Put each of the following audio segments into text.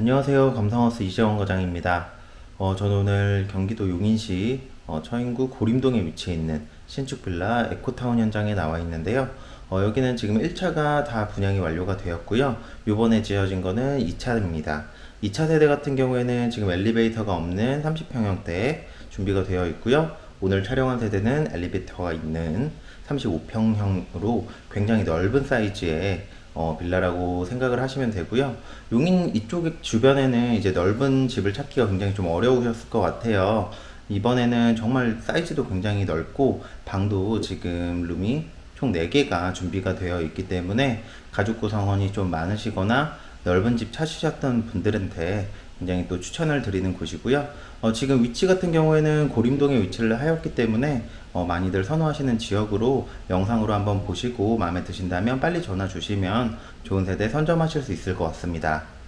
안녕하세요. 감성하우스 이재원 과장입니다. 어, 저는 오늘 경기도 용인시 어, 처인구 고림동에 위치해 있는 신축 빌라 에코타운 현장에 나와 있는데요. 어, 여기는 지금 1차가 다 분양이 완료가 되었고요. 요번에 지어진 거는 2차입니다. 2차 세대 같은 경우에는 지금 엘리베이터가 없는 30평형대에 준비가 되어 있고요. 오늘 촬영한 세대는 엘리베이터가 있는 35평형으로 굉장히 넓은 사이즈의 어, 빌라라고 생각을 하시면 되고요. 용인 이쪽 주변에는 이제 넓은 집을 찾기가 굉장히 좀 어려우셨을 것 같아요. 이번에는 정말 사이즈도 굉장히 넓고 방도 지금 룸이 총 4개가 준비가 되어 있기 때문에 가족 구성원이 좀 많으시거나 넓은 집 찾으셨던 분들한테 굉장히 또 추천을 드리는 곳이고요. 어, 지금 위치 같은 경우에는 고림동에 위치를 하였기 때문에 어, 많이들 선호하시는 지역으로 영상으로 한번 보시고 마음에 드신다면 빨리 전화 주시면 좋은 세대 선점하실 수 있을 것 같습니다.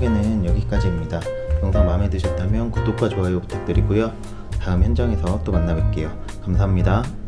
소개는 여기까지입니다. 영상 마음에 드셨다면 구독과 좋아요 부탁드리고요. 다음 현장에서 또 만나 뵐게요. 감사합니다.